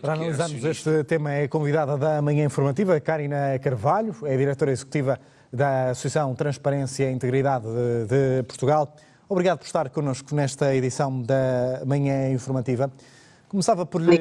Para analisarmos este tema é convidada da manhã informativa Karina Carvalho, é diretora executiva da Associação Transparência e Integridade de, de Portugal. Obrigado por estar connosco nesta edição da manhã informativa. Começava por lhe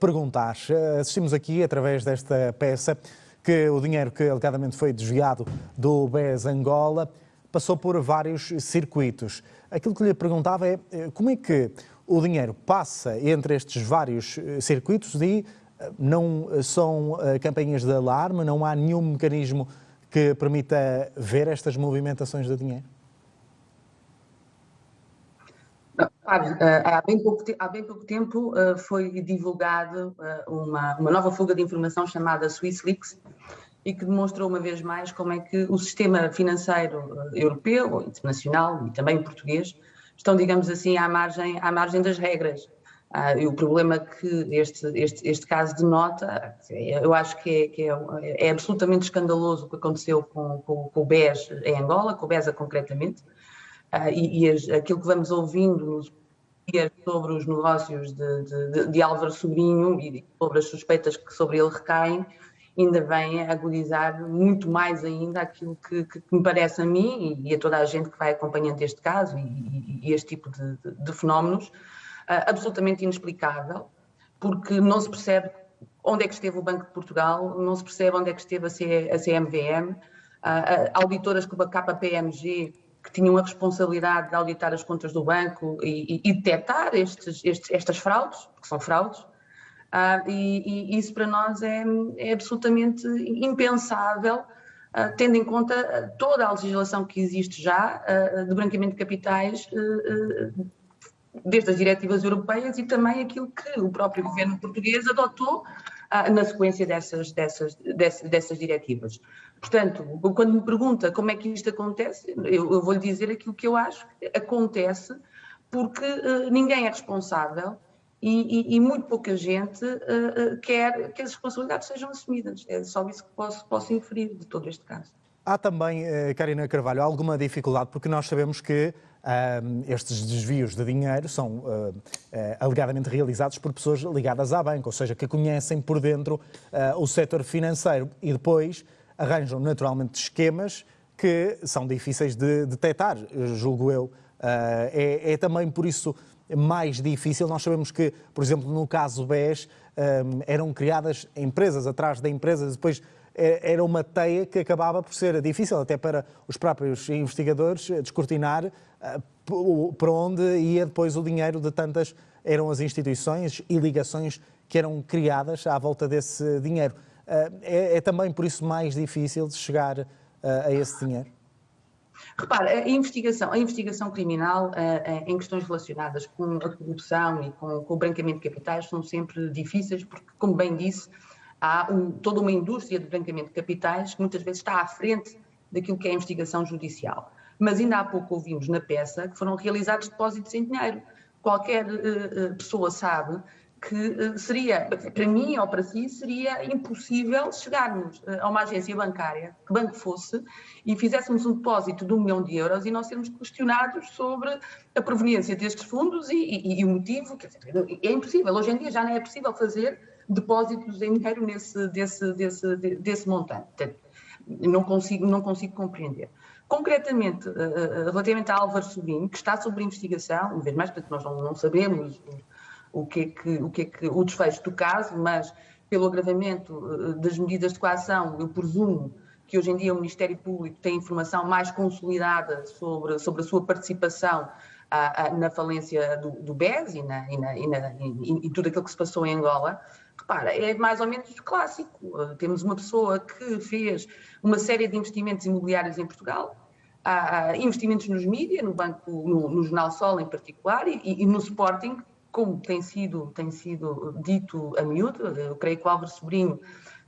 perguntar, assistimos aqui através desta peça que o dinheiro que alegadamente foi desviado do BES Angola passou por vários circuitos. Aquilo que lhe perguntava é como é que o dinheiro passa entre estes vários eh, circuitos e eh, não são eh, campanhas de alarme, não há nenhum mecanismo que permita ver estas movimentações de dinheiro? há, bem pouco, há bem pouco tempo foi divulgado uma, uma nova fuga de informação chamada SwissLeaks e que demonstrou uma vez mais como é que o sistema financeiro europeu, internacional e também português estão, digamos assim, à margem, à margem das regras. Ah, e o problema que este, este, este caso denota, eu acho que, é, que é, é, absolutamente escandaloso o que aconteceu com, com, com, o BES em Angola, com o BESA concretamente, ah, e, e aquilo que vamos ouvindo nos dias sobre os negócios de, de, de Álvaro Sobrinho e sobre as suspeitas que sobre ele recaem, ainda vem agudizar muito mais ainda aquilo que, que, me parece a mim e, a toda a gente que vai acompanhando este caso e, e este tipo de, de, de fenómenos, uh, absolutamente inexplicável, porque não se percebe onde é que esteve o Banco de Portugal, não se percebe onde é que esteve a, C, a CMVM, uh, uh, auditoras como a KPMG, que tinham a responsabilidade de auditar as contas do banco e, e, e detectar estes, estes, estas fraudes, que são fraudes, Uh, e, e, isso para nós é, é absolutamente impensável, uh, tendo em conta toda a legislação que existe já de branqueamento de capitais, desde as diretivas europeias e também aquilo que o próprio governo português adotou na sequência dessas, dessas, dessas, dessas diretivas. Portanto, quando me pergunta como é que isto acontece, eu, eu vou-lhe dizer aquilo que eu acho que acontece porque ninguém é responsável e, e, muito pouca gente uh, uh, quer que as responsabilidades sejam assumidas. É só isso que posso, posso inferir de todo este caso. Há também, uh, Karina Carvalho, alguma dificuldade, porque nós sabemos que estes desvios de dinheiro são alegadamente realizados por pessoas ligadas à banca, ou seja, que conhecem por dentro o setor financeiro e depois arranjam naturalmente esquemas que são difíceis de detectar, julgo eu. É, é também por isso mais difícil. Nós sabemos que, por exemplo, no caso BES, um, eram criadas empresas atrás da empresa, depois eh, era uma teia que acabava por ser difícil até para os próprios investigadores descortinar uh, para onde ia depois o dinheiro de tantas eram as instituições e ligações que eram criadas à volta desse dinheiro. É, é, também por isso mais difícil de chegar a esse dinheiro? Repara, a investigação, a investigação criminal uh, uh, em questões relacionadas com a corrupção e com, com, o branqueamento de capitais são sempre difíceis, porque, como bem disse, há um, toda uma indústria de branqueamento de capitais que muitas vezes está à frente daquilo que é a investigação judicial. Mas ainda há pouco ouvimos na peça que foram realizados depósitos em dinheiro. Qualquer uh, pessoa sabe que eh, seria, para mim ou para si, seria impossível chegarmos eh, a uma agência bancária, que banco fosse, e fizéssemos um depósito de um milhão de euros e nós sermos questionados sobre a proveniência destes fundos e, e, e o motivo. É impossível, hoje em dia já não é possível fazer depósitos em dinheiro nesse, desse, desse, desse montante. Não consigo, não consigo compreender. Concretamente, eh, relativamente a Álvaro Sobrinho, que está sob investigação, uma vez mais, portanto, nós não, não sabemos o que é que, o, que é que, o desfecho do caso, mas pelo agravamento eh, das medidas de coação, eu presumo que hoje em dia o Ministério Público tem informação mais consolidada sobre, sobre a sua participação a, a, na falência do, do BES e, na, e, na, e, na, e, tudo aquilo que se passou em Angola. Repara, é mais ou menos clássico. Uh, temos uma pessoa que fez uma série de investimentos imobiliários em Portugal, há, investimentos nos mídias, no banco, no, no Jornal Sol em particular, e, no Sporting, como tem sido, tem sido dito a miúdo, eu creio que o Álvaro Sobrinho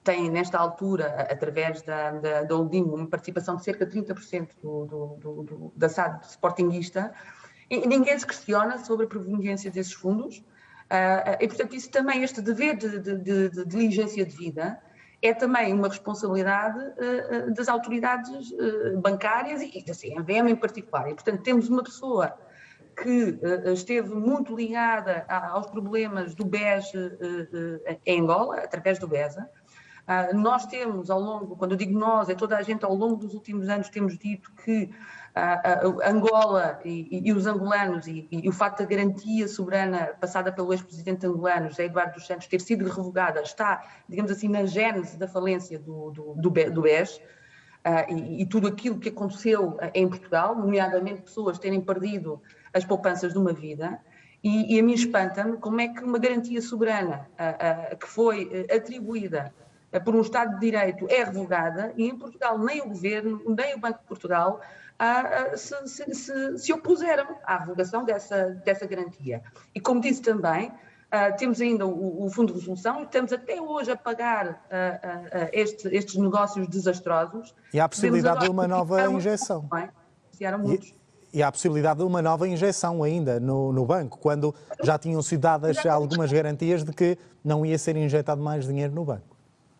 tem, nesta altura, através da, da, da uma participação de cerca de 30% do, do, do, da SAD sportinguista, e ninguém se questiona sobre a proveniência desses fundos, uh, e, portanto, isso também, este dever de, de, de, de diligência de vida, é também uma responsabilidade uh, das autoridades uh, bancárias e da CMVM em particular. E, portanto, temos uma pessoa que esteve muito ligada aos problemas do BES em Angola, através do BESA. Nós temos ao longo, quando eu digo nós, é toda a gente ao longo dos últimos anos temos dito que Angola e, e, os angolanos e, e, o facto da garantia soberana passada pelo ex-presidente angolano, José Eduardo dos Santos, ter sido revogada, está, digamos assim, na gênese da falência do, do, do, BES uh, e, tudo aquilo que aconteceu em Portugal, nomeadamente pessoas terem perdido as poupanças de uma vida. E, a mim espanta-me como é que uma garantia soberana uh, uh, que foi atribuída por um Estado de Direito é revogada e em Portugal nem o Governo, nem o Banco de Portugal se, se, se, se, opuseram à revogação dessa, dessa garantia. E como disse também, Uh, temos ainda o, o, Fundo de Resolução e estamos até hoje a pagar uh, uh, este, estes negócios desastrosos. E há a possibilidade de uma nova injeção. Muitos, e, e há a possibilidade de uma nova injeção ainda no, no banco, quando já tinham sido dadas algumas garantias de que não ia ser injetado mais dinheiro no banco.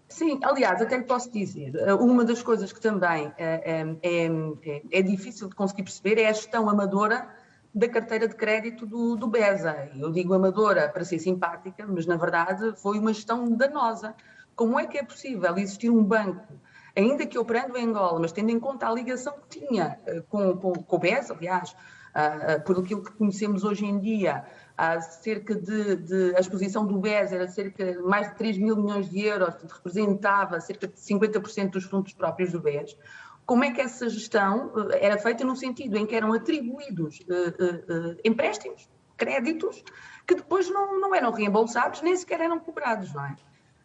Sim, aliás, até lhe posso dizer, eh, uma das coisas que também é, é, é, é, difícil de conseguir perceber é a gestão amadora da carteira de crédito do, do BESA. Eu digo amadora para ser simpática, mas na verdade foi uma gestão danosa. Como é que é possível existir um banco, ainda que operando em Angola, mas tendo em conta a ligação que tinha com, com, com o BESA, aliás, uh, por aquilo que conhecemos hoje em dia, há cerca de, de, a exposição do BES era cerca de mais de 3 mil milhões de euros, representava cerca de 50% dos fundos próprios do BES. Como é que essa gestão eh, era feita no sentido em que eram atribuídos uh, uh, uh, empréstimos, créditos, que depois não, não eram reembolsados, nem sequer eram cobrados, não é?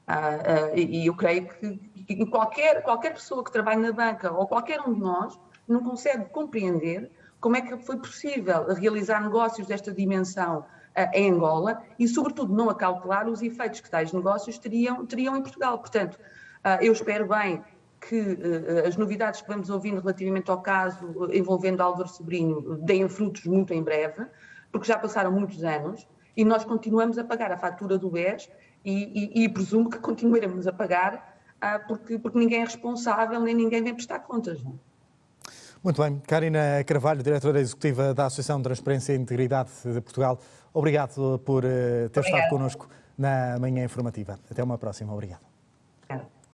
Uh, e eu creio que, que qualquer, qualquer pessoa que trabalhe na banca ou qualquer um de nós não consegue compreender como é que foi possível realizar negócios desta dimensão em Angola e, sobretudo, não acautelar os efeitos que tais negócios teriam, teriam em Portugal. Portanto, ah, eu espero bem que ah, as novidades que vamos ouvindo relativamente ao caso envolvendo Álvaro Sobrinho deem frutos muito em breve, porque já passaram muitos anos e nós continuamos a pagar a fatura do BES e, e, e presumo que continuaremos a pagar ah, porque, porque ninguém é responsável nem ninguém vem prestar contas. Não? Muito bem. Karina Carvalho, diretora executiva da Associação de Transparência e Integridade de Portugal, obrigado por eh, ter Obrigada. estado connosco na manhã informativa. Até uma próxima. Obrigado.